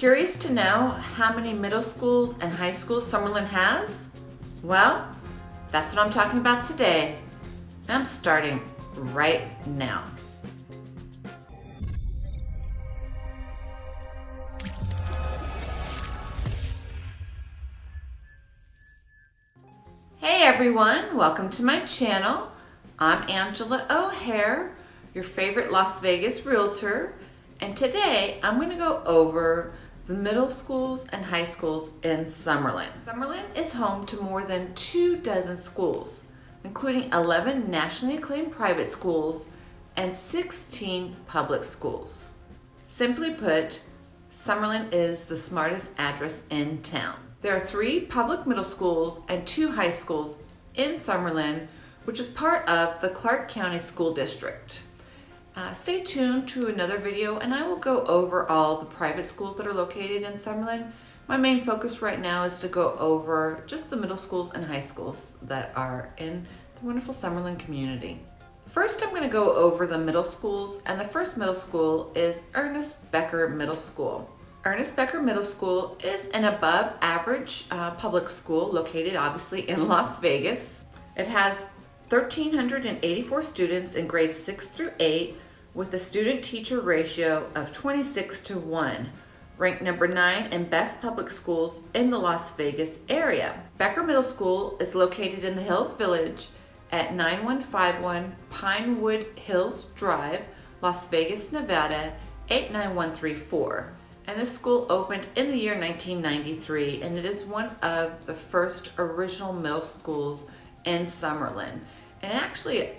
Curious to know how many middle schools and high schools Summerlin has? Well, that's what I'm talking about today. And I'm starting right now. Hey everyone, welcome to my channel. I'm Angela O'Hare, your favorite Las Vegas realtor, and today I'm going to go over the middle schools and high schools in Summerlin. Summerlin is home to more than two dozen schools, including 11 nationally acclaimed private schools and 16 public schools. Simply put, Summerlin is the smartest address in town. There are three public middle schools and two high schools in Summerlin, which is part of the Clark County School District. Uh, stay tuned to another video and I will go over all the private schools that are located in Summerlin. My main focus right now is to go over just the middle schools and high schools that are in the wonderful Summerlin community. First, I'm going to go over the middle schools and the first middle school is Ernest Becker Middle School. Ernest Becker Middle School is an above average uh, public school located obviously in Las Vegas. It has 1,384 students in grades 6 through 8 with a student teacher ratio of 26 to 1, ranked number 9 in best public schools in the Las Vegas area. Becker Middle School is located in the Hills Village at 9151 Pinewood Hills Drive, Las Vegas, Nevada 89134 and this school opened in the year 1993 and it is one of the first original middle schools in Summerlin. And actually,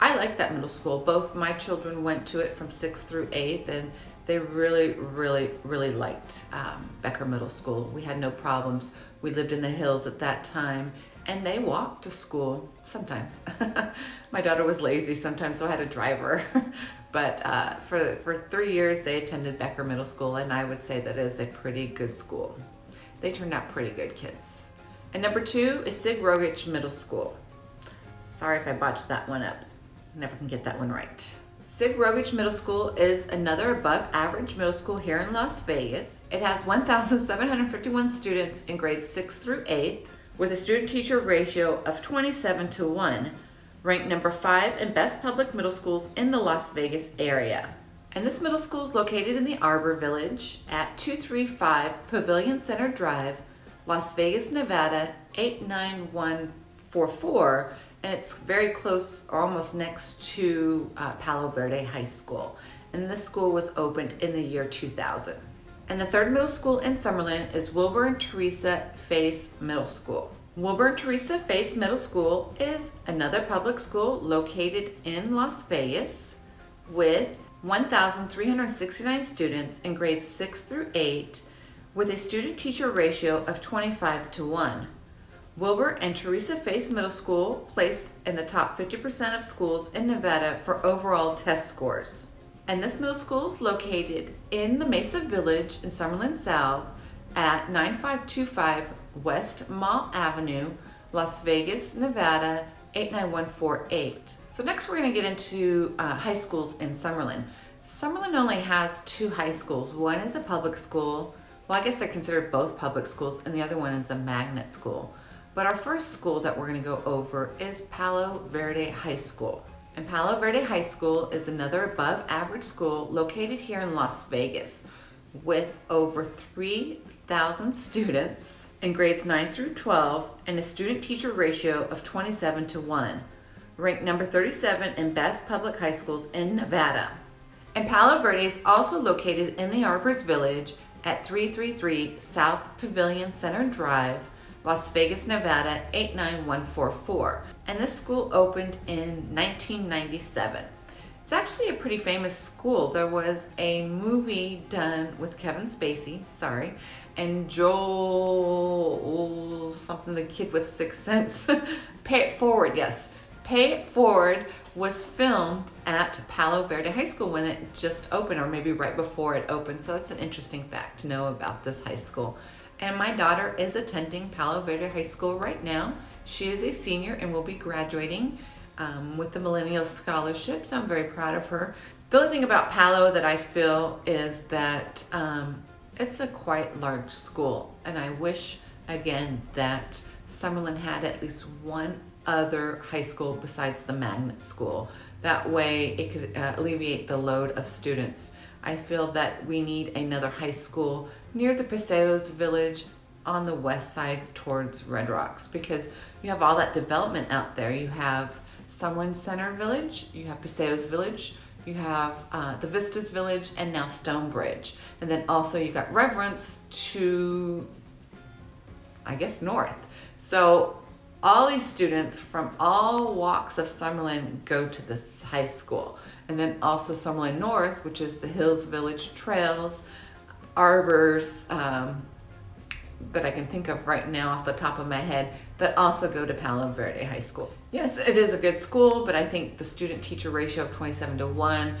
I like that middle school. Both my children went to it from 6th through 8th and they really, really, really liked um, Becker Middle School. We had no problems. We lived in the hills at that time and they walked to school sometimes. my daughter was lazy sometimes, so I had to drive her. But uh, for, for three years, they attended Becker Middle School, and I would say that is a pretty good school. They turned out pretty good kids. And number two is Sig Rogich Middle School. Sorry if I botched that one up. Never can get that one right. Sig Rogich Middle School is another above average middle school here in Las Vegas. It has 1,751 students in grades 6 through 8 with a student teacher ratio of 27 to 1 ranked number five in best public middle schools in the Las Vegas area. And this middle school is located in the Arbor Village at 235 Pavilion Center Drive, Las Vegas, Nevada 89144 and it's very close or almost next to uh, Palo Verde High School. And this school was opened in the year 2000. And the third middle school in Summerlin is Wilbur and Theresa Faiss Middle School. Wilbur Theresa Faiss Middle School is another public school located in Las Vegas with 1,369 students in grades 6 through 8 with a student-teacher ratio of 25 to 1. Wilbur and Theresa Faiss Middle School placed in the top 50% of schools in Nevada for overall test scores. And this middle school is located in the Mesa Village in Summerlin South at 9525 West Mall Avenue, Las Vegas, Nevada 89148. So next we're going to get into uh, high schools in Summerlin. Summerlin only has two high schools. One is a public school. Well, I guess they're considered both public schools, and the other one is a magnet school. But our first school that we're going to go over is Palo Verde High School. And Palo Verde High School is another above average school located here in Las Vegas with over 3,000 students in grades 9 through 12 and a student-teacher ratio of 27 to 1, ranked number 37 in best public high schools in Nevada. And Palo Verde is also located in the Arbors Village at 333 South Pavilion Center Drive, Las Vegas, Nevada 89144. And this school opened in 1997. It's actually a pretty famous school. There was a movie done with Kevin Spacey, sorry, and Joel, something, the kid with Sixth Sense. Pay It Forward, yes. Pay It Forward was filmed at Palo Verde High School when it just opened, or maybe right before it opened. So that's an interesting fact to know about this high school. And my daughter is attending Palo Verde High School right now. She is a senior and will be graduating um, with the Millennial Scholarship, so I'm very proud of her. The only thing about Palo that I feel is that um, it's a quite large school and I wish again that Summerlin had at least one other high school besides the magnet school. That way it could uh, alleviate the load of students. I feel that we need another high school near the Paseos Village on the west side towards Red Rocks because you have all that development out there. You have Summerlin Center Village, you have Paseos Village, you have uh, the Vistas Village, and now Stonebridge. And then also you've got Reverence to, I guess, north. So all these students from all walks of Summerlin go to this high school. And then also Summerlin North, which is the Hills Village Trails, Arbors, um, that I can think of right now off the top of my head that also go to Palo Verde High School. Yes, it is a good school, but I think the student-teacher ratio of 27 to 1,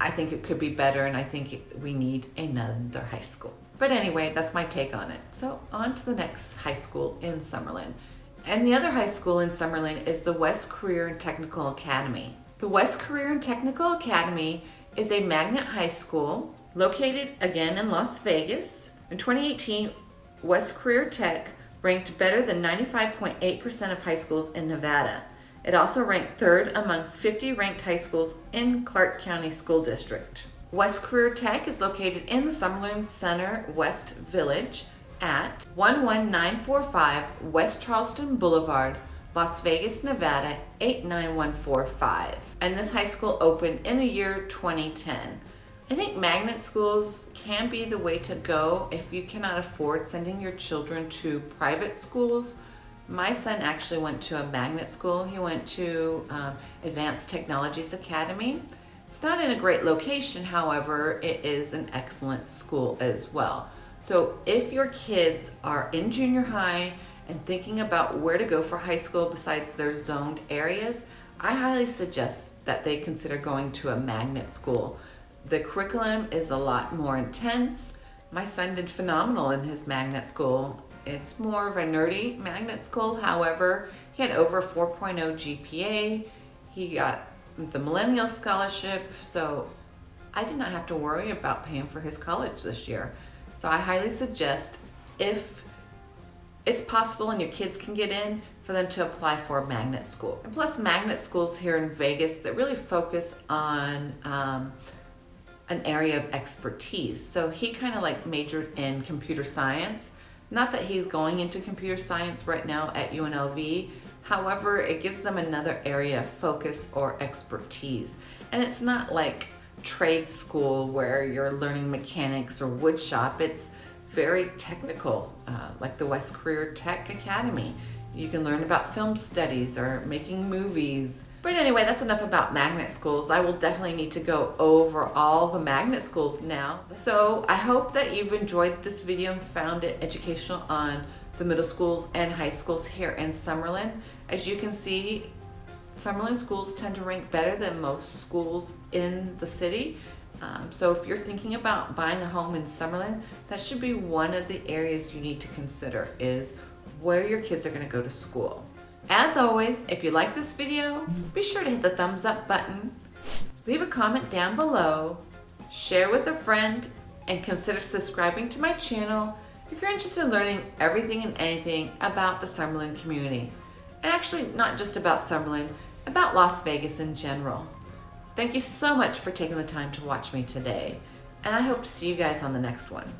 I think it could be better and I think we need another high school. But anyway, that's my take on it. So on to the next high school in Summerlin. And the other high school in Summerlin is the West Career and Technical Academy. The West Career and Technical Academy is a magnet high school located again in Las Vegas. In 2018, West Career Tech ranked better than 95.8% of high schools in Nevada. It also ranked third among 50 ranked high schools in Clark County School District. West Career Tech is located in the Summerlin Center West Village at 11945 West Charleston Boulevard, Las Vegas, Nevada 89145. And this high school opened in the year 2010. I think magnet schools can be the way to go if you cannot afford sending your children to private schools. My son actually went to a magnet school. He went to um, Advanced Technologies Academy. It's not in a great location, however, it is an excellent school as well. So if your kids are in junior high and thinking about where to go for high school besides their zoned areas, I highly suggest that they consider going to a magnet school the curriculum is a lot more intense. My son did phenomenal in his magnet school. It's more of a nerdy magnet school. However, he had over 4.0 GPA. He got the Millennial Scholarship. So I did not have to worry about paying for his college this year. So I highly suggest if it's possible and your kids can get in for them to apply for a magnet school. And plus magnet schools here in Vegas that really focus on um, an area of expertise. So he kind of like majored in computer science. Not that he's going into computer science right now at UNLV. However, it gives them another area of focus or expertise. And it's not like trade school where you're learning mechanics or wood shop. It's very technical, uh, like the West Career Tech Academy. You can learn about film studies or making movies. But anyway, that's enough about magnet schools. I will definitely need to go over all the magnet schools now. So I hope that you've enjoyed this video and found it educational on the middle schools and high schools here in Summerlin. As you can see, Summerlin schools tend to rank better than most schools in the city. Um, so if you're thinking about buying a home in Summerlin, that should be one of the areas you need to consider is where your kids are gonna go to school. As always, if you like this video, be sure to hit the thumbs up button, leave a comment down below, share with a friend, and consider subscribing to my channel if you're interested in learning everything and anything about the Summerlin community. And actually not just about Summerlin, about Las Vegas in general. Thank you so much for taking the time to watch me today, and I hope to see you guys on the next one.